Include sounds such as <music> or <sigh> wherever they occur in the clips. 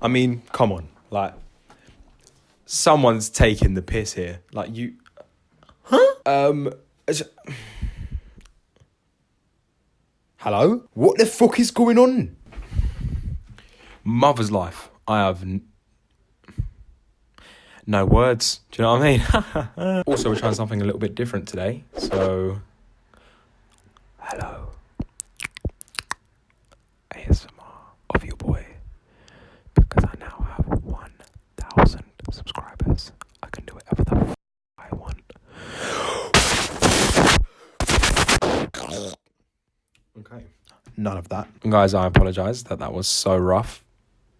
I mean, come on, like someone's taking the piss here. Like you, huh? Um, hello. What the fuck is going on? Mother's life. I have. N- no words. Do you know what I mean? <laughs> also, we're trying something a little bit different today. So, hello. ASMR of your boy. Because I now have 1,000 subscribers. I can do whatever the f- I want. Okay. None of that. Guys, I apologize that that was so rough.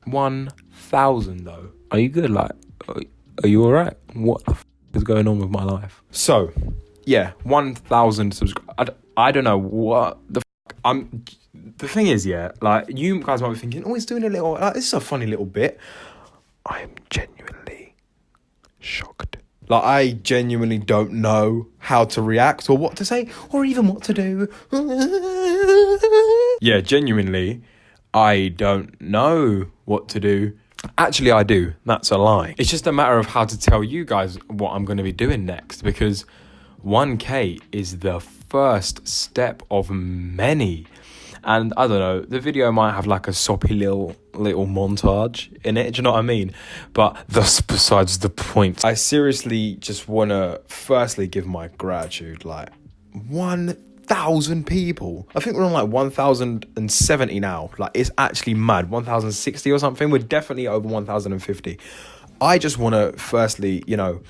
1,000 though. Are you good? Like, are- you alright? What the f- is going on with my life? So, yeah, 1,000 subscribers. I, d- I don't know what the f- I'm. The thing is, yeah, like, you guys might be thinking, oh, he's doing a little, like, this is a funny little bit. I am genuinely shocked. Like, I genuinely don't know how to react or what to say or even what to do. <laughs> yeah, genuinely, I don't know what to do. Actually, I do. That's a lie. It's just a matter of how to tell you guys what I'm going to be doing next because 1K is the first step of many. And I don't know, the video might have like a soppy little little montage in it. Do you know what I mean? But that's besides the point. I seriously just want to firstly give my gratitude. Like one thousand people. I think we're on like one thousand and seventy now. Like it's actually mad. One thousand sixty or something. We're definitely over one thousand and fifty. I just want to firstly, you know,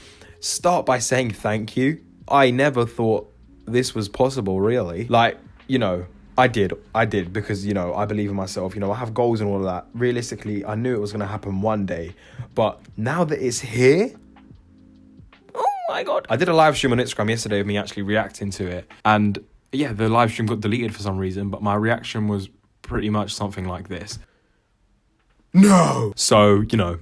start by saying thank you. I never thought this was possible, really. Like, you know, I did. I did because, you know, I believe in myself. You know, I have goals and all of that. Realistically, I knew it was going to happen one day. But now that it's here, oh my God. I did a live stream on Instagram yesterday of me actually reacting to it. And yeah, the live stream got deleted for some reason, but my reaction was pretty much something like this. No. So, you know,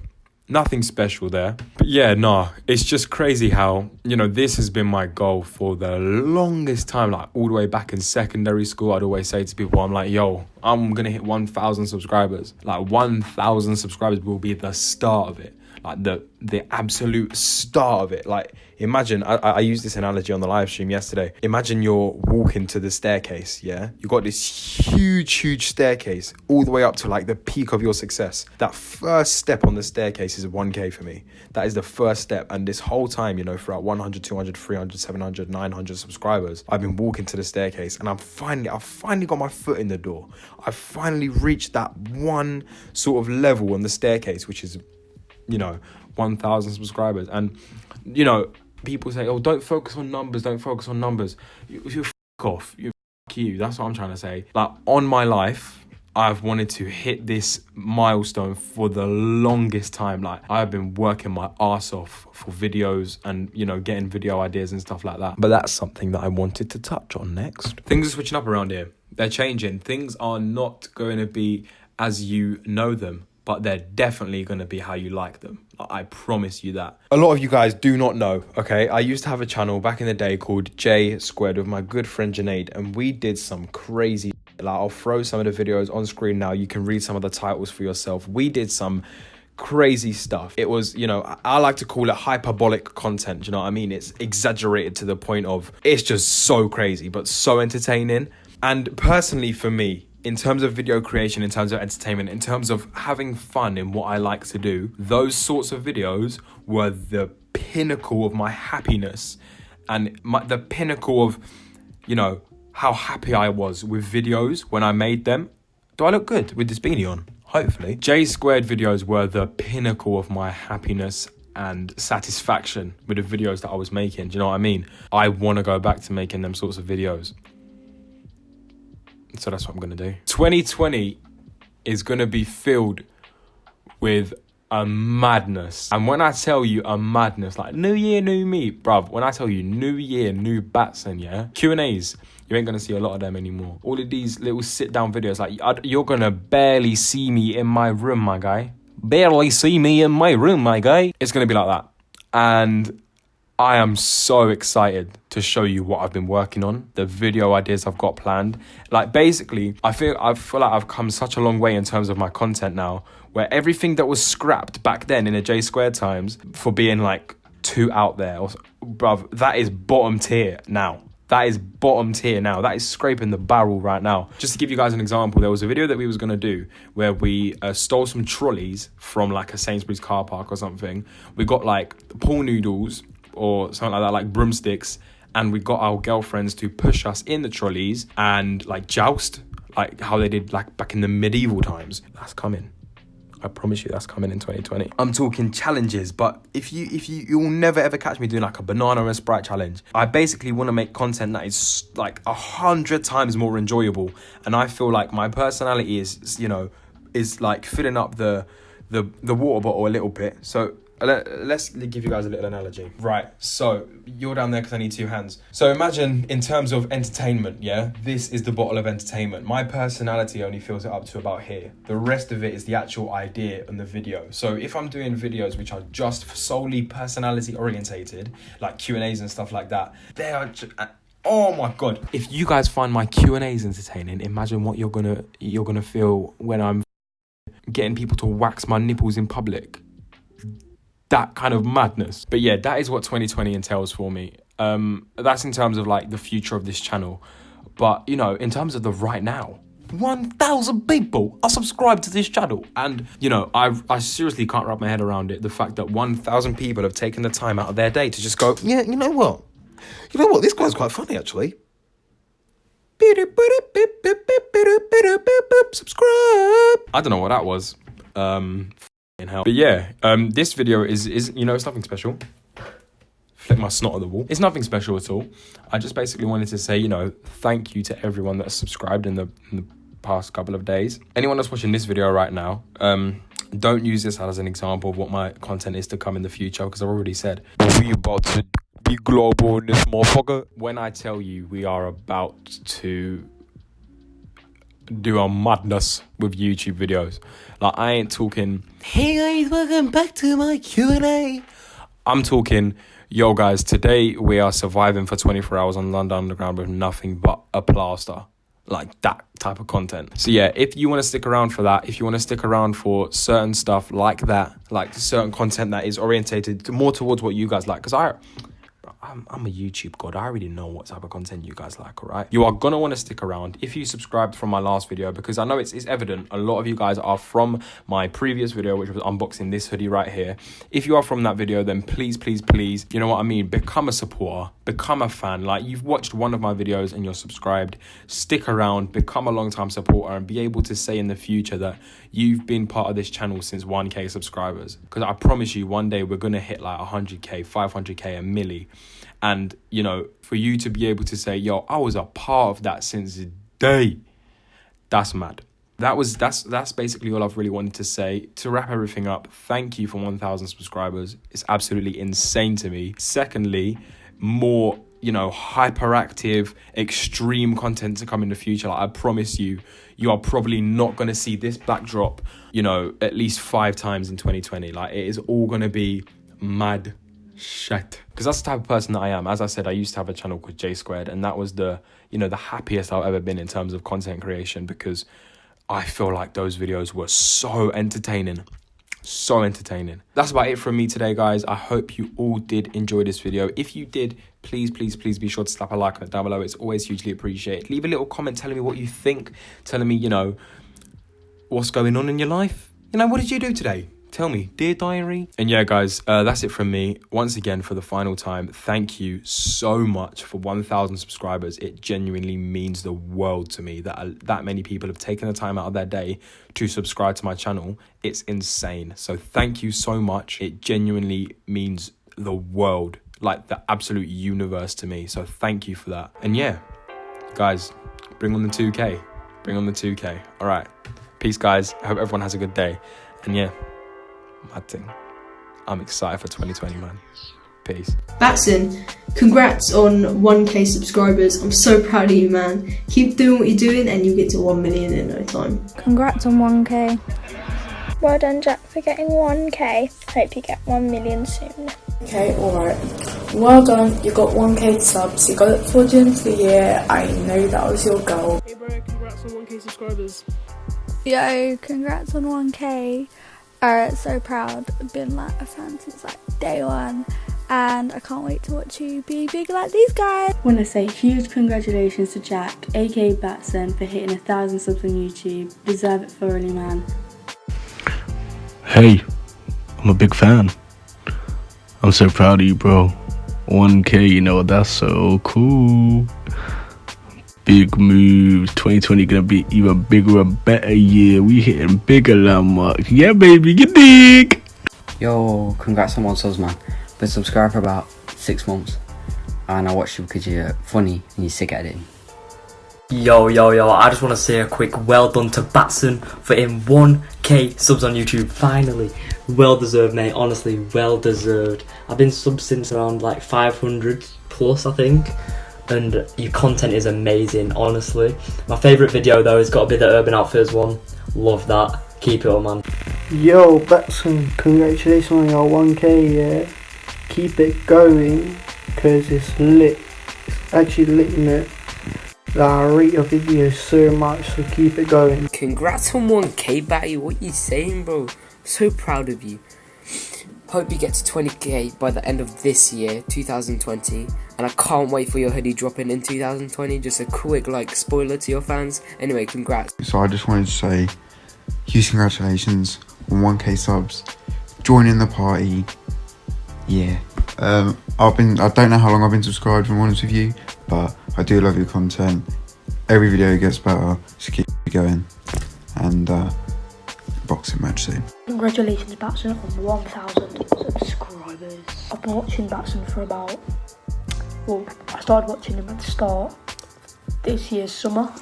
nothing special there. But yeah, nah, it's just crazy how, you know, this has been my goal for the longest time. Like, all the way back in secondary school, I'd always say to people, I'm like, yo, I'm gonna hit 1,000 subscribers. Like, 1,000 subscribers will be the start of it. Like, the, the absolute start of it. Like, imagine, I, I used this analogy on the live stream yesterday. Imagine you're walking to the staircase, yeah? You got this huge, huge staircase all the way up to like the peak of your success. That first step on the staircase is 1K for me. That is the first step. And this whole time, you know, throughout 100, 200, 300, 700, 900 subscribers, I've been walking to the staircase and I'm finally, I've finally got my foot in the door. I've finally reached that one sort of level on the staircase, which is, you know, 1,000 subscribers. And, you know, people say, oh, don't focus on numbers, don't focus on numbers. You, you f off. You f you. That's what I'm trying to say. Like, on my life, I've wanted to hit this milestone for the longest time. Like, I've been working my ass off for videos and, you know, getting video ideas and stuff like that. But that's something that I wanted to touch on next. Things are switching up around here. They're changing. Things are not going to be as you know them but they're definitely going to be how you like them. I promise you that. A lot of you guys do not know, okay? I used to have a channel back in the day called J Squared with my good friend Janaid, and we did some crazy. Like, I'll throw some of the videos on screen now. You can read some of the titles for yourself. We did some crazy stuff. It was, you know, I- like to call it hyperbolic content. You know what I mean? It's exaggerated to the point of it's just so crazy, but so entertaining. And personally, for me, in terms of video creation, in terms of entertainment, in terms of having fun in what I like to do, those sorts of videos were the pinnacle of my happiness and my, the pinnacle of, you know, how happy I was with videos when I made them. Do I look good with this beanie on? Hopefully. J squared videos were the pinnacle of my happiness and satisfaction with the videos that I was making. Do you know what I mean? I want to go back to making them sorts of videos. So that's what I'm gonna do. 2020 is gonna be filled with a madness. And when I tell you a madness, like new year, new me, bruv, when I tell you new year, new Batson, yeah? Q&As, you ain't gonna see a lot of them anymore. All of these little sit down videos, like you're gonna barely see me in my room, my guy. Barely see me in my room, my guy. It's gonna be like that. And I am so excited to show you what I've been working on, the video ideas I've got planned. Like basically, I feel I feel like I've come such a long way in terms of my content now, where everything that was scrapped back then in the J squared times for being like too out there, or, bruv, that is bottom tier now. That is bottom tier now. That is scraping the barrel right now. Just to give you guys an example, there was a video that we was gonna do where we uh, stole some trolleys from like a Sainsbury's car park or something. We got like pool noodles or something like that, like broomsticks, and we got our girlfriends to push us in the trolleys and like joust, like how they did like back in the medieval times. That's coming. I promise you that's coming in 2020. I'm talking challenges, but if you if you you'll never ever catch me doing like a banana and sprite challenge. I basically want to make content that is like a hundred times more enjoyable, and I feel like my personality is you know is like filling up the the the water bottle a little bit. So let, us give you guys a little analogy. Right, so you're down there because I need two hands. So imagine in terms of entertainment, yeah, this is the bottle of entertainment. My personality only fills it up to about here. The rest of it is the actual idea and the video. So if I'm doing videos which are just solely personality orientated, like Q and A's and stuff like that, they are. Just, uh, oh my god! If you guys find my Q and A's entertaining, imagine what you're gonna you're gonna feel when I'm getting people to wax my nipples in public that kind of madness. But yeah, that is what 2020 entails for me. Um, that's in terms of like the future of this channel. But you know, in terms of the right now, 1,000 people are subscribed to this channel. And, you know, I, I seriously can't wrap my head around it. The fact that 1,000 people have taken the time out of their day to just go, yeah, you know what? You know what? This guy's quite funny, actually. Subscribe. I don't know what that was. Um, in hell. But yeah, um, this video is is you know it's nothing special. Flick my snot at the wall. It's nothing special at all. I just basically wanted to say you know thank you to everyone that's subscribed in the, in the past couple of days. Anyone that's watching this video right now, um, don't use this as an example of what my content is to come in the future because I've already said we about to be global in this motherfucker. When I tell you we are about to do a madness with YouTube videos. Like I ain't talking, hey guys, welcome back to my Q&A. I'm talking, yo guys, today we are surviving for 24 hours on London Underground with nothing but a plaster. Like that type of content. So yeah, if you want to stick around for that, if you want to stick around for certain stuff like that, like certain content that is orientated more towards what you guys like, because I I'm, I'm a YouTube god. I already know what type of content you guys like, all right? You are gonna want to stick around if you subscribed from my last video because I know it's, it's evident a lot of you guys are from my previous video, which was unboxing this hoodie right here. If you are from that video, then please, please, please, you know what I mean? Become a supporter, become a fan. Like you've watched one of my videos and you're subscribed, stick around, become a long-time supporter and be able to say in the future that you've been part of this channel since 1k subscribers. Because I promise you one day we're gonna hit like 100k, 500k, a milli and, you know, for you to be able to say, yo, I was a part of that since the day, that's mad. That was that's that's basically all I've really wanted to say. To wrap everything up, thank you for 1000 subscribers. It's absolutely insane to me. Secondly, more you know hyperactive extreme content to come in the future like i promise you you are probably not going to see this backdrop you know at least five times in 2020 like it is all going to be mad shit. Because that's the type of person that I am. As I said, I used to have a channel called J Squared, and that was the, you know, the happiest I've ever been in terms of content creation because I feel like those videos were so entertaining. So entertaining. That's about it from me today, guys. I hope you all did enjoy this video. If you did, please, please, please be sure to slap a like on it down below. It's always hugely appreciated. Leave a little comment telling me what you think, telling me, you know, what's going on in your life. You know, what did you do today? Tell me, dear diary. And yeah, guys, uh, that's it from me. Once again, for the final time, thank you so much for 1,000 subscribers. It genuinely means the world to me that uh, that many people have taken the time out of their day to subscribe to my channel. It's insane. So thank you so much. It genuinely means the world, like the absolute universe to me. So thank you for that. And yeah, guys, bring on the 2K. Bring on the 2K. All right. Peace, guys. I hope everyone has a good day. And yeah mad thing. I'm excited for 2020, man. Peace. Batson, congrats on 1k subscribers. I'm so proud of you, man. Keep doing what you're doing and you get to 1 million in no time. Congrats on 1k. Well done, Jack, for getting 1k. Hope you get 1 million soon. Okay, alright. Well done, you got 1k subs, you got it for the end of the year, I know that was your goal. Hey bro, congrats on 1k subscribers. Yo, congrats on 1k. Alright, so proud. Been like a fan since like day one. And I can't wait to watch you be big like these guys. want to say huge congratulations to Jack, aka Batson, for hitting a thousand subs on YouTube. Deserve it thoroughly, man. Hey, I'm a big fan. I'm so proud of you, bro. 1K, you know, that's so cool. Big moves. 2020 gonna be even bigger and better year. We hitting bigger landmarks. Yeah, baby, you dig? Yo, congrats on one subs, man. Been subscribed for about six months, and I watched you because you're funny and you're sick at it. Yo, yo, yo, I just want to say a quick well done to Batson for in 1k subs on YouTube, finally. Well deserved, mate, honestly, well deserved. I've been sub since around like 500 plus, I think, and your content is amazing, honestly. My favourite video though has got to be the Urban Outfitters one. Love that. Keep it up, man. Yo, Batson, congratulations on your 1k, yeah. Keep it going, because it's lit. It's actually lit in it. I rate your videos so much, so keep it going. Congrats on 1k, Batty. What you saying, bro? So proud of you. Hope you get to 20k by the end of this year, 2020. And I can't wait for your hoodie dropping in 2020. Just a quick, like, spoiler to your fans. Anyway, congrats. So I just wanted to say huge congratulations on 1k subs. Joining the party. Yeah. Um, I've been, I don't know how long I've been subscribed, I'm honest with you, but I do love your content. Every video gets better, so keep going. And uh, boxing match soon. Congratulations, Batson, on 1,000 subscribers. I've been watching Batson for about, well, I started watching him at the start this year's summer,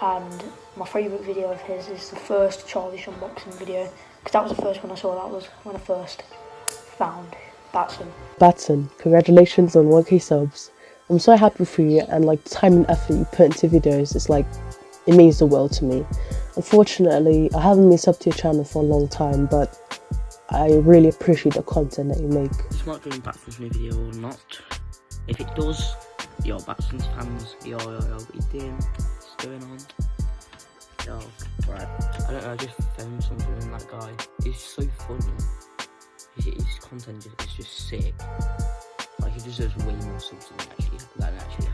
and my favourite video of his is the first Childish unboxing video, because that was the first one I saw, that was when I first found Batson. Batson, congratulations on 1k subs. I'm so happy for you and like the time and effort you put into videos, it's like, it means the world to me. Unfortunately, I haven't been sub to your channel for a long time, but I really appreciate the content that you make. Smart doing Batson's new video or not. If it does, yo Batson's fans, yo yo yo, what you doing? What's going on? Yo, right. I don't know, I just found something in that guy. He's so funny. His, his content is just, sick. Like he deserves way more than actually than actually.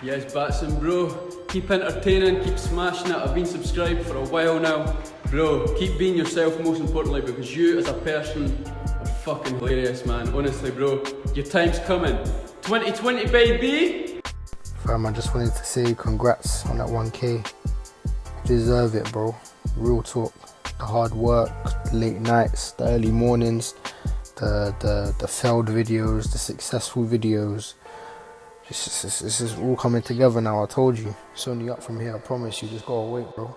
Yes, Batson, bro. Keep entertaining, keep smashing it. I've been subscribed for a while now. Bro, keep being yourself most importantly because you as a person are fucking hilarious, man. Honestly, bro. Your time's coming. 2020, baby! Fam, I just wanted to say congrats on that 1k. You deserve it, bro. Real talk. The hard work, the late nights, the early mornings, the the, the failed videos, the successful videos. This is, this is all coming together now, I told you. It's only up from here, I promise you. Just gotta wait, bro.